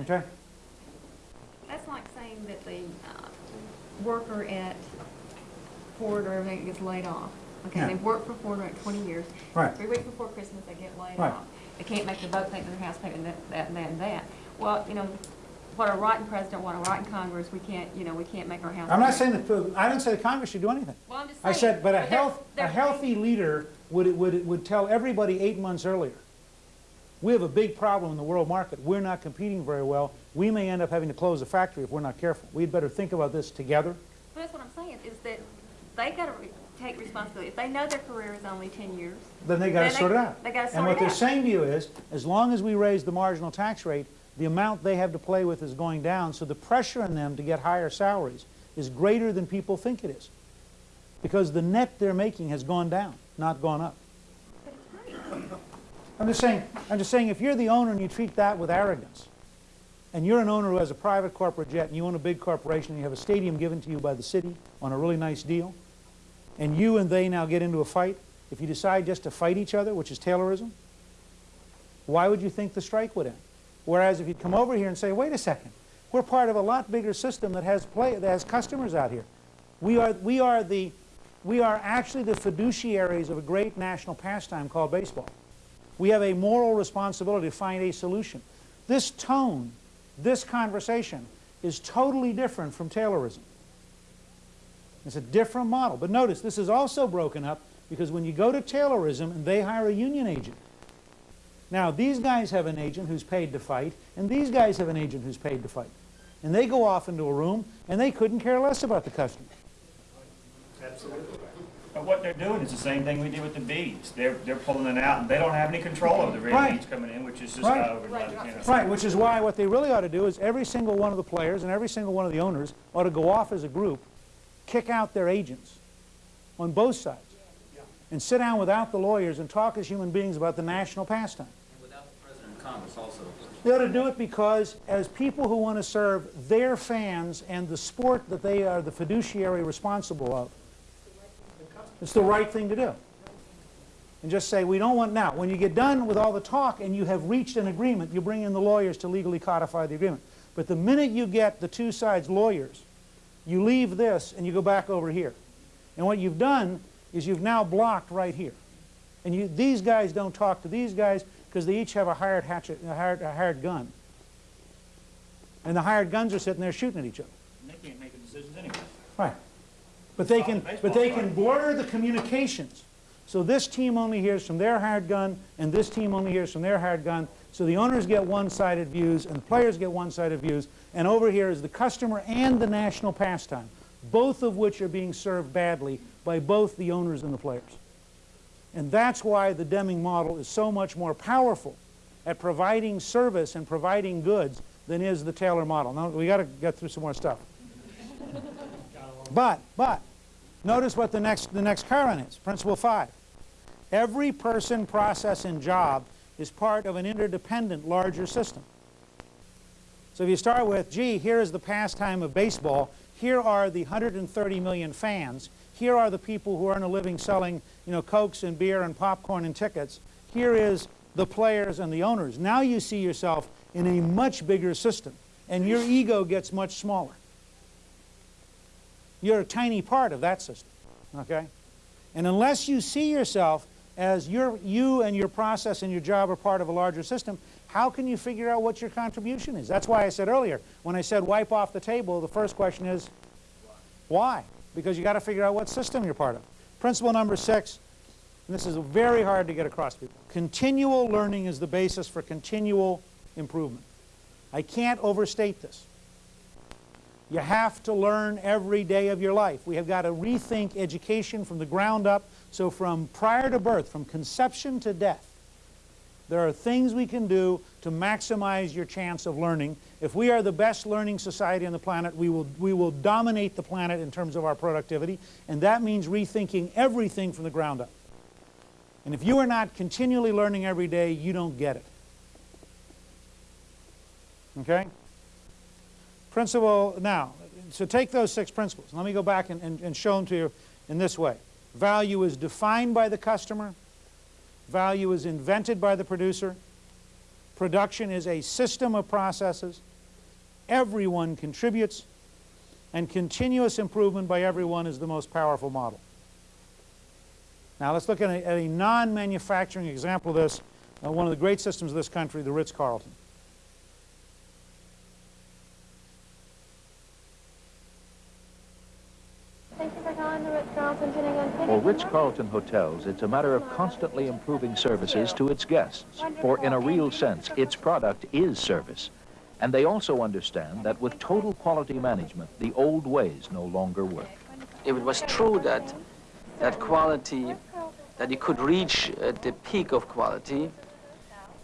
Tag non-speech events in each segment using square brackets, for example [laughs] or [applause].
Okay? That's like saying that the uh, worker at Ford or everything gets laid off. Okay, Yeah. they've worked for Ford like twenty years. Right. Three weeks before Christmas, they get laid Right. off. They can't make the boat payment, their house payment, that, that, and that, and that. Well, you know, what a rotten president, what a rotten Congress, we can't, you know, we can't make our house. I'm not payment. saying that, I didn't say the Congress should do anything. Well, I'm just saying. I said, but a they're- health, a they're- healthy leader would, would, would tell everybody eight months earlier, we have a big problem in the world market. We're not competing very well. We may end up having to close a factory if we're not careful. We'd better think about this together. But that's what I'm saying, is that they gotta re- take responsibility. If they know their career is only ten years, Then they gotta sort it out. they gotta And what they're out. saying to you is, as long as we raise the marginal tax rate, the amount they have to play with is going down, so the pressure on them to get higher salaries is greater than people think it is. Because the net they're making has gone down, not gone up. I'm just saying, I'm just saying, if you're the owner and you treat that with arrogance, and you're an owner who has a private corporate jet, and you own a big corporation, and you have a stadium given to you by the city on a really nice deal, and you and they now get into a fight, if you decide just to fight each other, which is Taylorism, why would you think the strike would end? Whereas if you'd come over here and say, wait a second, we're part of a lot bigger system that has play, that has customers out here. We are, we are the, we are actually the fiduciaries of a great national pastime called baseball. We have a moral responsibility to find a solution. This tone, this conversation, is totally different from Taylorism. It's a different model. But notice, this is also broken up because when you go to Taylorism and they hire a union agent, now these guys have an agent who's paid to fight, and these guys have an agent who's paid to fight. And they go off into a room, and they couldn't care less about the customer. Absolutely. But what they're doing is the same thing we did with the beads. They're, they're pulling it out, and they don't have any control over the red Right. beads coming in, which is just Right. over, Right. you know. Right, which is why what they really ought to do is every single one of the players and every single one of the owners ought to go off as a group, kick out their agents on both sides, and sit down without the lawyers and talk as human beings about the national pastime. And without the President of Congress also. They ought to do it because as people who want to serve their fans and the sport that they are the fiduciary responsible of, it's the right thing to do. And just say, we don't want, now, when you get done with all the talk and you have reached an agreement, you bring in the lawyers to legally codify the agreement. But the minute you get the two sides lawyers, you leave this and you go back over here. And what you've done is you've now blocked right here. And you, these guys don't talk to these guys because they each have a hired, hatchet, a, hired, a hired gun. And the hired guns are sitting there shooting at each other. And They can't make the decisions anyway. Right. But they can, but they can blur the communications. So this team only hears from their hired gun, and this team only hears from their hired gun. So the owners get one-sided views, and the players get one-sided views. And over here is the customer and the national pastime, both of which are being served badly by both the owners and the players. And that's why the Deming model is so much more powerful at providing service and providing goods than is the Taylor model. Now, we got to get through some more stuff. [laughs] But, but, notice what the next, the next current is, principle five. Every person, process, and job is part of an interdependent larger system. So if you start with, gee, here is the pastime of baseball, here are the 130 million fans, here are the people who earn a living selling, you know, cokes and beer and popcorn and tickets, here is the players and the owners. Now you see yourself in a much bigger system, and your ego gets much smaller. You're a tiny part of that system, okay? And unless you see yourself as your, you and your process and your job are part of a larger system, how can you figure out what your contribution is? That's why I said earlier, when I said wipe off the table, the first question is, why? Because you got to figure out what system you're part of. Principle number six, and this is very hard to get across to people. Continual learning is the basis for continual improvement. I can't overstate this. You have to learn every day of your life. We have got to rethink education from the ground up. So from prior to birth, from conception to death, there are things we can do to maximize your chance of learning. If we are the best learning society on the planet, we will, we will dominate the planet in terms of our productivity, and that means rethinking everything from the ground up. And if you are not continually learning every day, you don't get it. Okay? Principle, now, so take those six principles. Let me go back and, and, and show them to you in this way. Value is defined by the customer. Value is invented by the producer. Production is a system of processes. Everyone contributes, and continuous improvement by everyone is the most powerful model. Now let's look at a, a non-manufacturing example of this, uh, one of the great systems of this country, the Ritz-Carlton. Thank you for calling the Ritz-Carlton Tuning and Picking. For Ritz-Carlton hotels, it's a matter of constantly improving services to its guests. For in a real sense, its product is service. And they also understand that with total quality management, the old ways no longer work. if it was true that that quality, that you could reach uh, the peak of quality,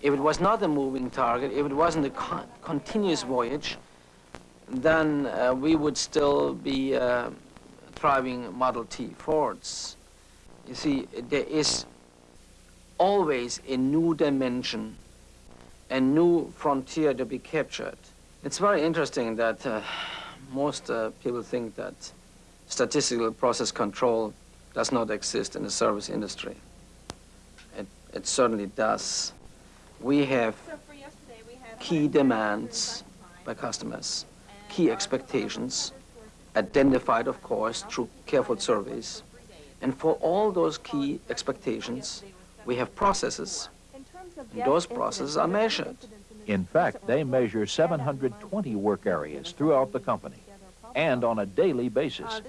if it was not a moving target, if it wasn't a con continuous voyage, then uh, we would still be uh, driving Model T Fords. You see, there is always a new dimension, a new frontier to be captured. It's very interesting that uh, most uh, people think that statistical process control does not exist in the service industry. It, it certainly does. We have key demands by customers, key expectations, identified, of course, through careful surveys. And for all those key expectations, we have processes. And those processes are measured. In fact, they measure 720 work areas throughout the company and on a daily basis.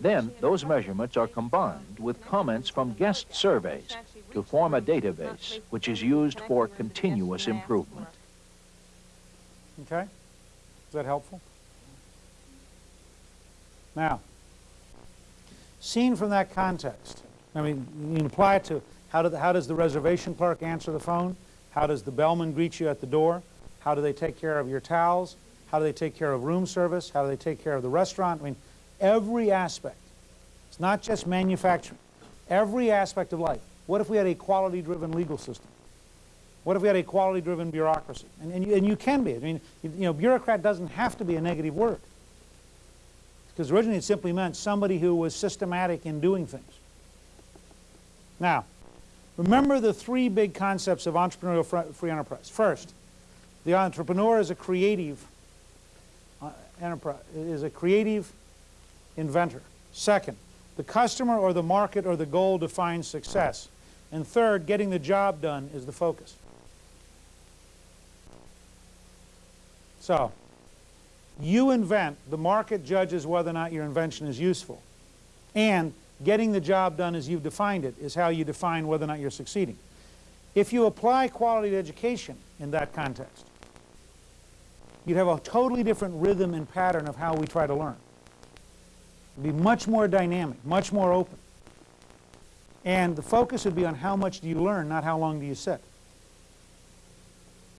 Then those measurements are combined with comments from guest surveys to form a database which is used for continuous improvement. Okay? Is that helpful? Now, seen from that context, I mean, you apply it to how, do the, how does the reservation clerk answer the phone? How does the bellman greet you at the door? How do they take care of your towels? How do they take care of room service? How do they take care of the restaurant? I mean, every aspect. It's not just manufacturing. Every aspect of life. What if we had a quality-driven legal system? What if we had a quality-driven bureaucracy? And, and, you, and you can be. I mean, you, you know, bureaucrat doesn't have to be a negative word. Because originally it simply meant somebody who was systematic in doing things. Now, remember the three big concepts of entrepreneurial free enterprise. First, the entrepreneur is a creative uh, enterprise, is a creative inventor. Second, the customer or the market or the goal defines success. And third, getting the job done is the focus. So, you invent, the market judges whether or not your invention is useful. And getting the job done as you've defined it is how you define whether or not you're succeeding. If you apply quality education in that context, you'd have a totally different rhythm and pattern of how we try to learn. It'd be much more dynamic, much more open. And the focus would be on how much do you learn, not how long do you sit.